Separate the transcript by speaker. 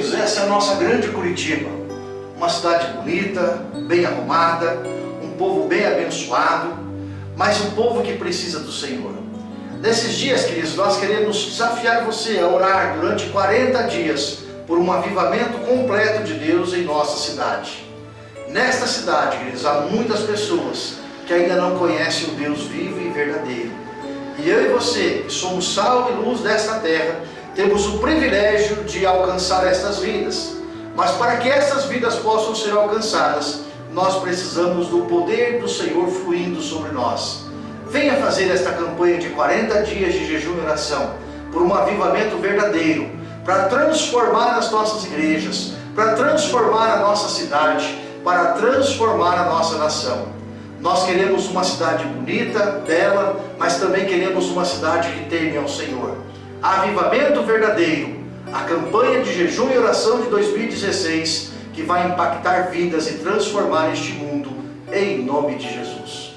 Speaker 1: essa é a nossa grande Curitiba. Uma cidade bonita, bem arrumada, um povo bem abençoado, mas um povo que precisa do Senhor. Nesses dias, queridos, nós queremos desafiar você a orar durante 40 dias por um avivamento completo de Deus em nossa cidade. Nesta cidade, queridos, há muitas pessoas que ainda não conhecem o Deus vivo e verdadeiro. E eu e você, que somos sal e luz desta terra, temos o privilégio de alcançar estas vidas. Mas para que essas vidas possam ser alcançadas, nós precisamos do poder do Senhor fluindo sobre nós. Venha fazer esta campanha de 40 dias de jejum e oração, por um avivamento verdadeiro, para transformar as nossas igrejas, para transformar a nossa cidade, para transformar a nossa nação. Nós queremos uma cidade bonita, bela, mas também queremos uma cidade que teme ao Senhor. Avivamento verdadeiro, a campanha de jejum e oração de 2016, que vai impactar vidas e transformar este mundo, em nome de Jesus.